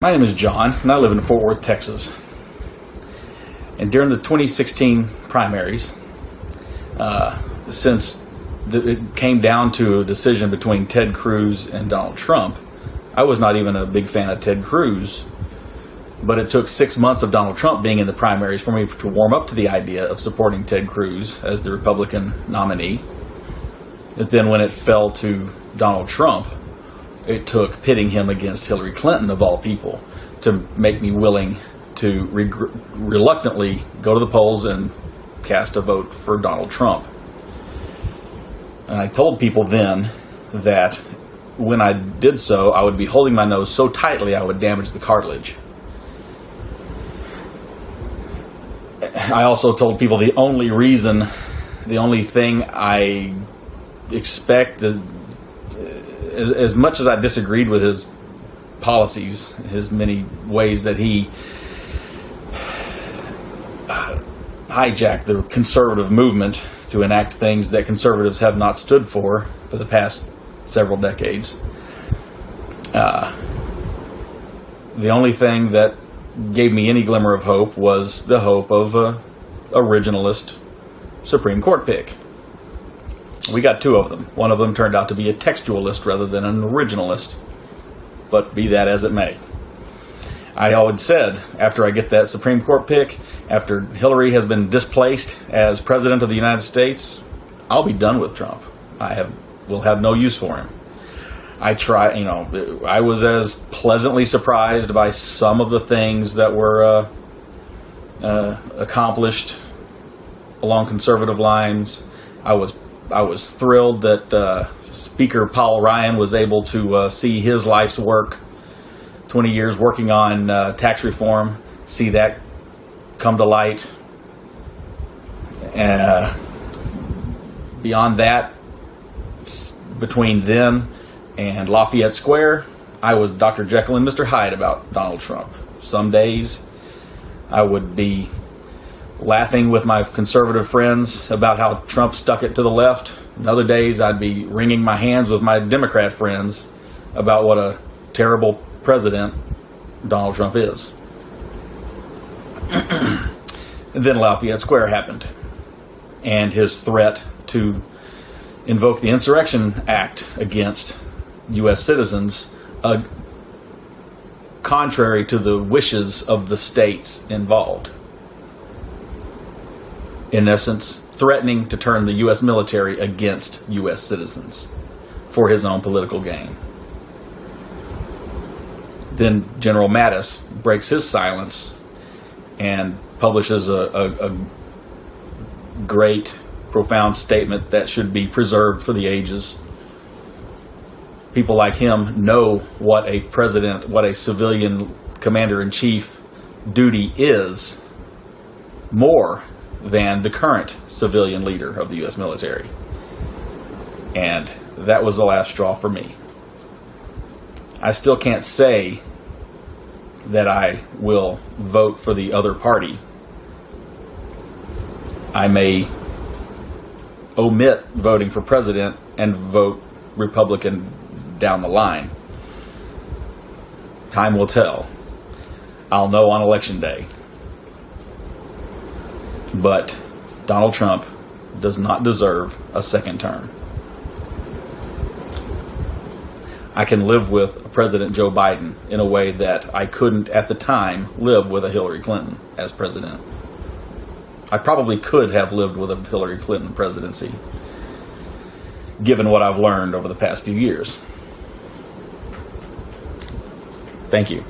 My name is John, and I live in Fort Worth, Texas. And during the 2016 primaries, uh, since the, it came down to a decision between Ted Cruz and Donald Trump, I was not even a big fan of Ted Cruz. But it took six months of Donald Trump being in the primaries for me to warm up to the idea of supporting Ted Cruz as the Republican nominee. But then when it fell to Donald Trump, it took pitting him against Hillary Clinton, of all people, to make me willing to reg- reluctantly go to the polls and cast a vote for Donald Trump. And I told people then that when I did so, I would be holding my nose so tightly I would damage the cartilage. I also told people the only reason, the only thing I expect that as much as I disagreed with his policies, his many ways that he hijacked the conservative movement to enact things that conservatives have not stood for for the past several decades. Uh, the only thing that gave me any glimmer of hope was the hope of a originalist Supreme Court pick. We got two of them. One of them turned out to be a textualist rather than an originalist, but be that as it may. I always said after I get that Supreme Court pick, after Hillary has been displaced as President of the United States, I'll be done with Trump. I have will have no use for him. I try, you know, I was as pleasantly surprised by some of the things that were uh, uh, accomplished along conservative lines. I was I was thrilled that uh, Speaker Paul Ryan was able to uh, see his life's work, 20 years working on uh, tax reform, see that come to light. Uh, beyond that, between them and Lafayette Square, I was Dr. Jekyll and Mr. Hyde about Donald Trump. Some days I would be laughing with my conservative friends about how Trump stuck it to the left. And other days, I'd be wringing my hands with my Democrat friends about what a terrible president Donald Trump is. then Lafayette Square happened, and his threat to invoke the Insurrection Act against U.S. citizens, uh, contrary to the wishes of the states involved in essence, threatening to turn the U.S. military against U.S. citizens for his own political gain. Then General Mattis breaks his silence and publishes a, a, a great, profound statement that should be preserved for the ages. People like him know what a president, what a civilian commander in chief duty is more than the current civilian leader of the U.S. military. And that was the last straw for me. I still can't say that I will vote for the other party. I may omit voting for president and vote Republican down the line. Time will tell. I'll know on election day. But Donald Trump does not deserve a second term. I can live with President Joe Biden in a way that I couldn't at the time live with a Hillary Clinton as president. I probably could have lived with a Hillary Clinton presidency, given what I've learned over the past few years. Thank you.